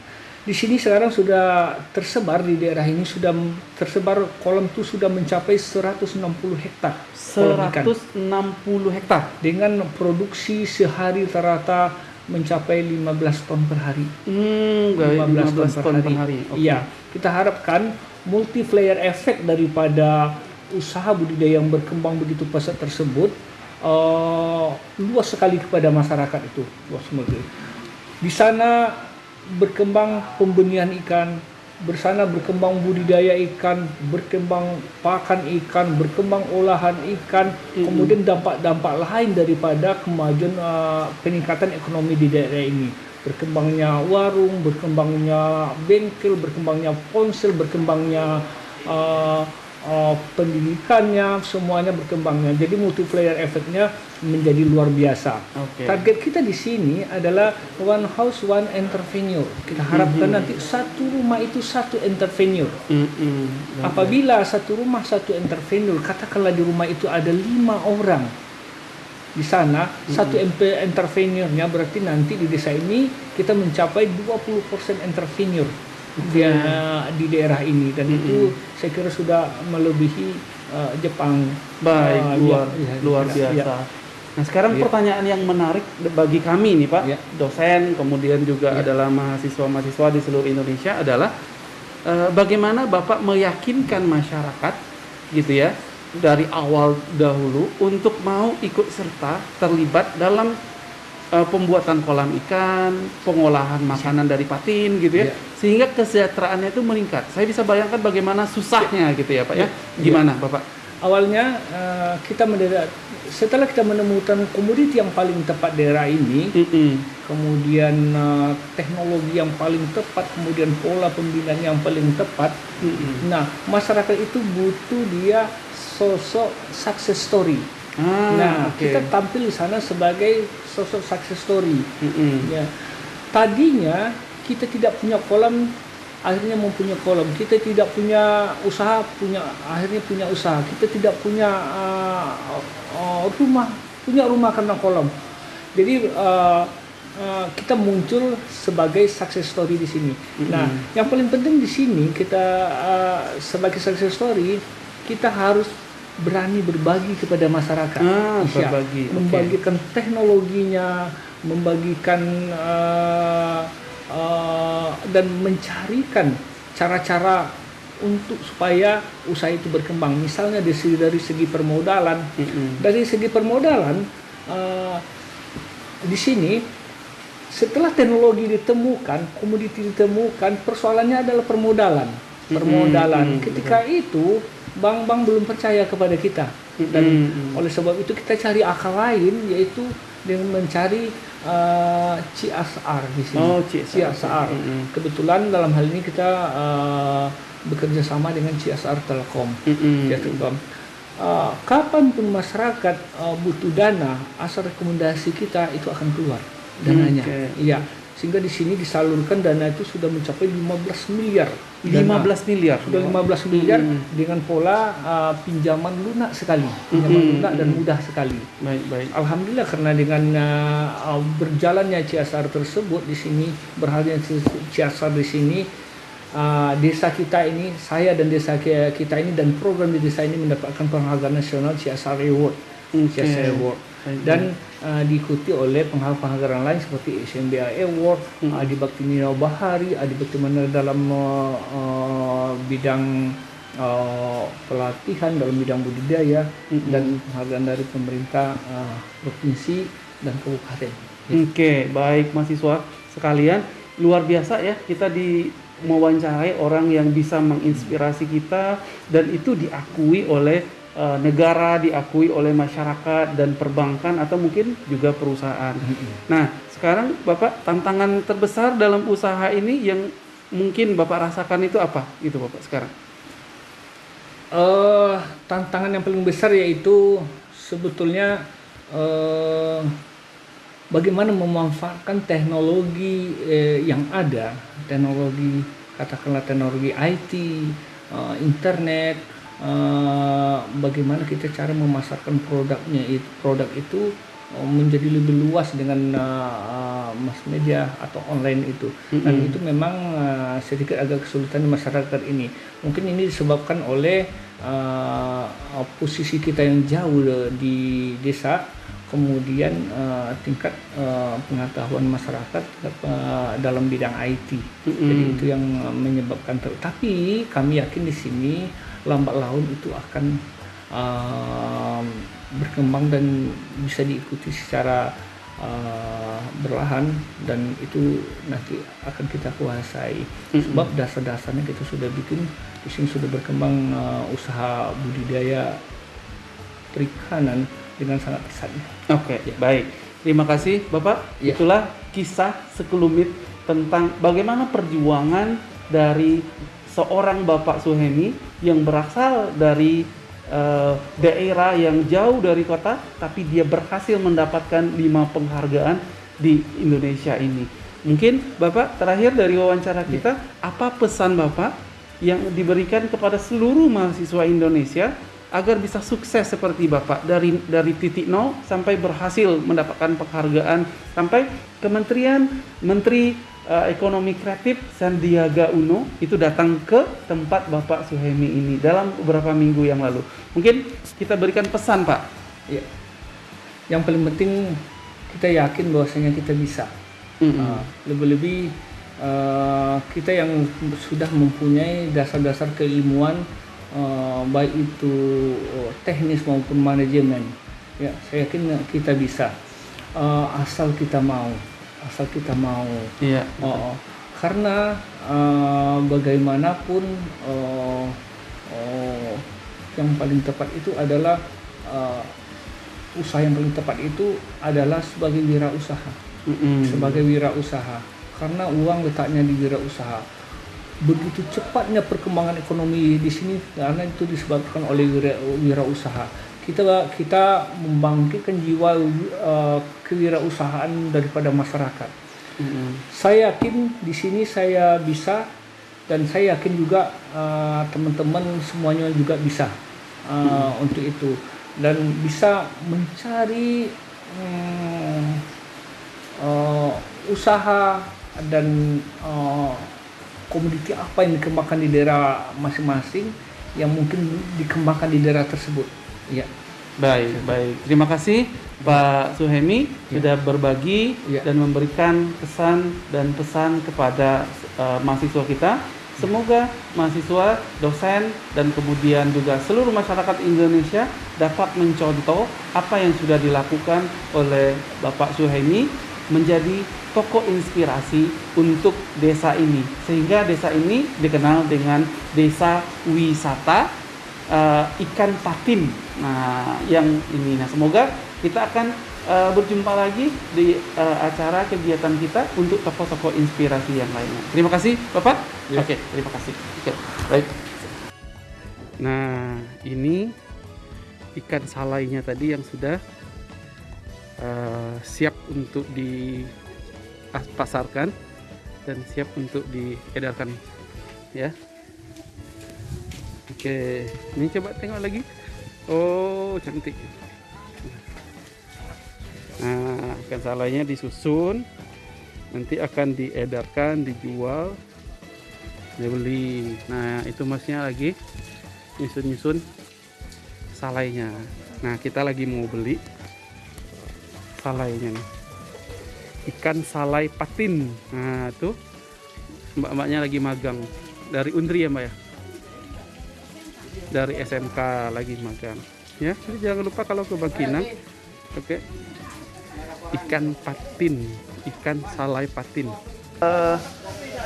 Di sini sekarang sudah tersebar di daerah ini sudah tersebar kolam itu sudah mencapai 160 hektar kolam ikan 160 hektar. dengan produksi sehari rata mencapai 15 ton per hari. Hmm, baik, 15, ton per hari. Oke. Iya, kita harapkan multiplier efek daripada usaha budidaya yang berkembang begitu pesat tersebut eh, luas sekali kepada masyarakat itu, luas sekali. Di sana berkembang pembenihan ikan, bersana berkembang budidaya ikan, berkembang pakan ikan, berkembang olahan ikan, kemudian dampak-dampak lain daripada kemajuan eh, peningkatan ekonomi di daerah ini. Berkembangnya warung, berkembangnya bengkel, berkembangnya ponsel, berkembangnya eh, eh, pendidikannya, semuanya berkembangnya. Jadi multiplier efeknya menjadi luar biasa. Oke. Target kita di sini adalah one house one entrepreneur. Kita harapkan nanti satu rumah itu satu entrepreneur. Mm-mm. Apabila satu rumah satu entrepreneur, katakanlah di rumah itu ada lima orang di sana, satu MP entrepreneurnya berarti nanti di desa ini kita mencapai 20% entrepreneur di, di daerah ini dan itu saya kira sudah melebihi eh, Jepang. Baik, Eh, luar ya, ya, luar ya, biasa. ya. Nah, sekarang Iya. pertanyaan yang menarik bagi kami nih, Pak, Iya. dosen, kemudian juga Iya. adalah mahasiswa-mahasiswa di seluruh Indonesia adalah eh, bagaimana Bapak meyakinkan masyarakat gitu ya dari awal dahulu untuk mau ikut serta terlibat dalam eh, pembuatan kolam ikan, pengolahan makanan dari patin gitu ya, Iya. sehingga kesejahteraannya itu meningkat. Saya bisa bayangkan bagaimana susahnya gitu ya, Pak ya. Iya. Gimana, Bapak? Awalnya eh, kita mendadak setelah kita menemukan komoditi yang paling tepat daerah ini, Mm-mm. kemudian eh, teknologi yang paling tepat, kemudian pola pembinaan yang paling tepat. Mm-mm. Nah, masyarakat itu butuh dia sosok success story. Ah, nah, oke. kita tampil di sana sebagai sosok success story. Mm-mm. Ya. Tadinya kita tidak punya kolam, akhirnya mempunyai kolam. Kita tidak punya usaha, punya akhirnya punya usaha. Kita tidak punya uh, uh, rumah, punya rumah karena kolam. Jadi uh, uh, kita muncul sebagai success story di sini. Nah, yang paling penting di sini kita uh, sebagai success story kita harus berani berbagi kepada masyarakat. Ah, berbagi, membagikan teknologinya, membagikan uh, uh, dan mencarikan cara-cara untuk supaya usaha itu berkembang. Misalnya dari segi, dari segi permodalan, Mm-mm. dari segi permodalan uh, di sini setelah teknologi ditemukan, komoditi ditemukan, persoalannya adalah permodalan. Permodalan. mm, Ketika itu bank-bank belum percaya kepada kita dan Mm-mm. oleh sebab itu kita cari akal lain yaitu dengan mencari uh, CSR di sini. Oh, CSR. CSR. Mm-mm. Kebetulan dalam hal ini kita uh, bekerja sama dengan CSR Telkom. Mm-mm. Ya, Telkom. Uh, kapan pun masyarakat uh, butuh dana, asal rekomendasi kita itu akan keluar dananya. Iya. Sehingga di sini disalurkan dana itu sudah mencapai 15 miliar. Dana. 15 miliar. Sudah 15 miliar Mm. dengan pola uh, pinjaman lunak sekali, pinjaman Mm-mm. lunak dan mudah sekali. Baik, baik. Alhamdulillah karena dengan uh, uh, berjalannya CSR tersebut di sini berhasilnya CSR di sini uh, desa kita ini saya dan desa ki- kita ini dan program di desa ini mendapatkan penghargaan nasional CSR Award. Oke. CSR Award dan uh, diikuti oleh penghargaan lain seperti SMBA Award, Hmm. Adi Bakti Nino Bahari, Adi Bakti Mana dalam uh, uh, bidang uh, pelatihan dalam bidang budidaya Mm-mm. dan penghargaan dari pemerintah uh, provinsi dan kabupaten. Oke, baik mahasiswa sekalian, luar biasa ya kita di mewawancarai orang yang bisa menginspirasi kita dan itu diakui oleh eh, negara diakui oleh masyarakat dan perbankan atau mungkin juga perusahaan. Nah, sekarang Bapak tantangan terbesar dalam usaha ini yang mungkin Bapak rasakan itu apa? Itu Bapak sekarang. Eh, tantangan yang paling besar yaitu sebetulnya eh, bagaimana memanfaatkan teknologi eh, yang ada, teknologi katakanlah teknologi IT, eh, internet, eh, bagaimana kita cara memasarkan produknya itu produk itu eh, menjadi lebih luas dengan eh, mass media atau online itu dan Mm-mm. itu memang eh, sedikit agak kesulitan di masyarakat ini mungkin ini disebabkan oleh eh, posisi kita yang jauh di desa kemudian eh, tingkat eh, pengetahuan masyarakat eh, dalam bidang IT Mm-mm. jadi itu yang menyebabkan tapi kami yakin di sini lambat laun itu akan eh, berkembang dan bisa diikuti secara eh, berlahan dan itu nanti akan kita kuasai sebab dasar-dasarnya kita sudah bikin di sini sudah berkembang eh, usaha budidaya perikanan dengan sangat pesatnya. Oke, baik. Terima kasih Bapak. Ya. Itulah kisah sekelumit tentang bagaimana perjuangan dari seorang Bapak Suhemi yang berasal dari eh, daerah yang jauh dari kota, tapi dia berhasil mendapatkan lima penghargaan di Indonesia ini. Mungkin Bapak terakhir dari wawancara kita, apa pesan Bapak yang diberikan kepada seluruh mahasiswa Indonesia agar bisa sukses seperti Bapak dari dari titik nol sampai berhasil mendapatkan penghargaan sampai Kementerian Menteri eh, Ekonomi Kreatif Sandiaga Uno itu datang ke tempat Bapak Suhemi ini dalam beberapa minggu yang lalu. Mungkin kita berikan pesan Pak. Ya. Yang paling penting kita yakin bahwasanya kita bisa. Mm-mm. Uh, lebih-lebih uh, kita yang sudah mempunyai dasar-dasar keilmuan uh, baik itu uh, teknis maupun manajemen ya saya yakin kita bisa Uh, asal kita mau asal kita mau Iya. Oh, oh. karena uh, bagaimanapun uh, oh, yang paling tepat itu adalah uh, usaha yang paling tepat itu adalah sebagai wirausaha Mm-mm. sebagai wirausaha karena uang letaknya di wirausaha begitu cepatnya perkembangan ekonomi di sini karena itu disebabkan oleh wira, wirausaha kita kita membangkitkan jiwa uh, kewirausahaan daripada masyarakat. Mm-mm. saya yakin di sini saya bisa dan saya yakin juga uh, teman-teman semuanya juga bisa uh, untuk itu. Dan bisa mencari hmm, uh, usaha dan uh, komoditi apa yang dikembangkan di daerah masing-masing yang mungkin dikembangkan di daerah tersebut ya Baik, baik. Terima kasih Pak Suhemi Ya. sudah berbagi Ya. dan memberikan kesan dan pesan kepada uh, mahasiswa kita. Semoga mahasiswa, dosen, dan kemudian juga seluruh masyarakat Indonesia dapat mencontoh apa yang sudah dilakukan oleh Bapak Suhemi menjadi tokoh inspirasi untuk desa ini. Sehingga desa ini dikenal dengan desa wisata eh, ikan patin. Nah, yang ini. Nah, semoga kita akan eh, berjumpa lagi di eh, acara kegiatan kita untuk tokoh-tokoh inspirasi yang lainnya. Terima kasih, Bapak. Ya. Oke, terima kasih. Oke, baik. Nah, ini ikan salainya tadi yang sudah eh, siap untuk dipasarkan dan siap untuk diedarkan ya. Oke, ini coba tengok lagi. Oh, cantik. Nah, ikan salainya disusun, nanti akan diedarkan, dijual, dibeli. Nah, itu masnya lagi nyusun-nyusun salainya. Nah, kita lagi mau beli salainya nih. Ikan salai patin. Nah, tuh mbak-mbaknya lagi magang dari Undri ya, Mbak ya? Dari SMK lagi magang. Ya, jadi jangan lupa kalau ke Bangkinang. Oke. Ikan patin, ikan salai patin. Eh,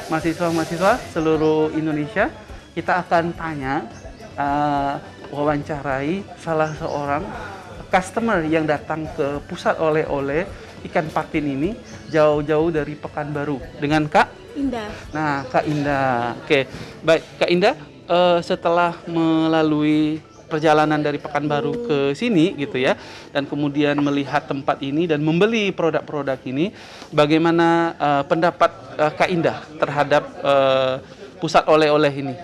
mahasiswa-mahasiswa seluruh Indonesia, kita akan tanya eh, wawancarai salah seorang customer yang datang ke pusat oleh-oleh ikan patin ini jauh-jauh dari Pekanbaru dengan Kak Indah. Nah, Kak Indah. Oke, baik Kak Indah. Eh, setelah melalui perjalanan dari Pekanbaru ke sini gitu ya, dan kemudian melihat tempat ini dan membeli produk-produk ini, bagaimana eh, pendapat eh, Kak Indah terhadap eh, pusat oleh-oleh ini?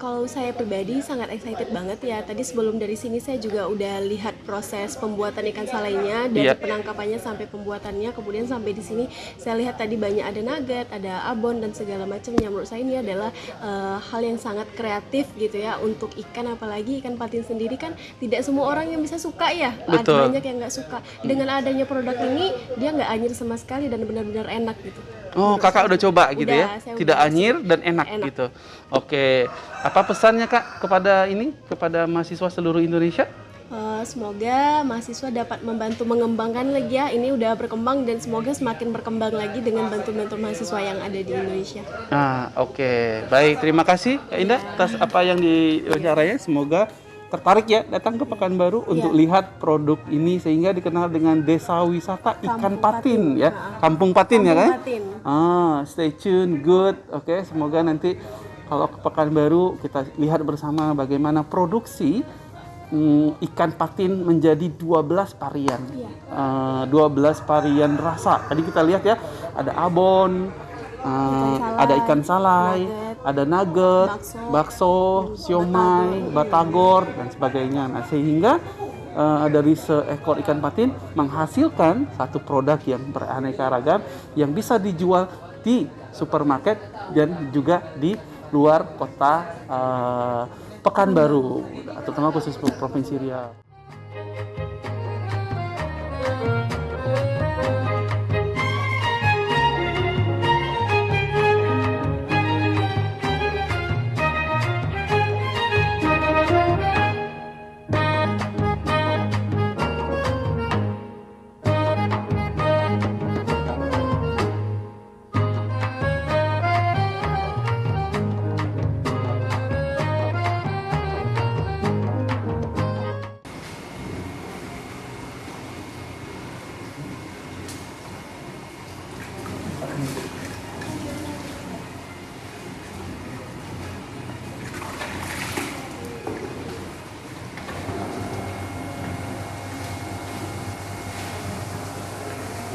Kalau saya pribadi sangat excited banget ya. Tadi sebelum dari sini saya juga udah lihat proses pembuatan ikan salainya dari Iya. penangkapannya sampai pembuatannya. Kemudian sampai di sini saya lihat tadi banyak ada nugget, ada abon dan segala macamnya. Menurut saya ini adalah eh, hal yang sangat kreatif gitu ya untuk ikan apalagi ikan patin sendiri kan tidak semua orang yang bisa suka ya. Ada Betul. banyak yang nggak suka. Dengan adanya produk ini dia nggak anyir sama sekali dan benar-benar enak gitu. Oh, kakak udah coba gitu ya? Udah, saya Tidak udah. anyir dan enak, Enak. gitu. Oke, apa pesannya kak kepada ini, kepada mahasiswa seluruh Indonesia? Eh, semoga mahasiswa dapat membantu mengembangkan lagi ya. Ini udah berkembang dan semoga semakin berkembang lagi dengan bantu-bantu mahasiswa yang ada di Indonesia. Nah, oke. Baik, terima kasih Kak Indah atas apa yang diwawancaranya. Semoga tertarik ya datang ke Pekanbaru untuk lihat produk ini sehingga dikenal dengan Desa Wisata Ikan Kampung Patin, Patin. ya. Nah. Kampung Patin ya kan? Kampung Patin. Ah, stay tune, good. Oke, semoga nanti kalau ke Pekanbaru kita lihat bersama bagaimana produksi mm, ikan patin menjadi 12 varian. Iya. Eh, 12 varian rasa. Tadi kita lihat ya, ada abon, eh, salai, ada ikan salai, nugget, ada nugget, bakso, bakso, siomay, batagor dan sebagainya. Nah, sehingga eh, dari seekor ikan patin menghasilkan satu produk yang beraneka ragam yang bisa dijual di supermarket dan juga di luar kota eh, Pekanbaru, terutama khusus provinsi Riau.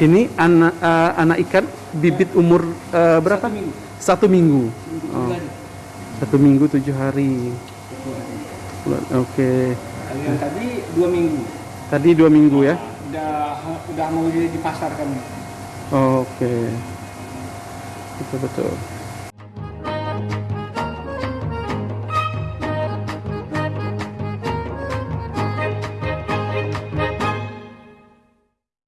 Ini anak eh, anak ikan bibit umur eh, berapa? Satu minggu. Oh. Satu minggu tujuh hari. Oke. Yang tadi dua minggu. Tadi dua minggu ya. Udah udah mau dipasarkan. Oke. Betul betul.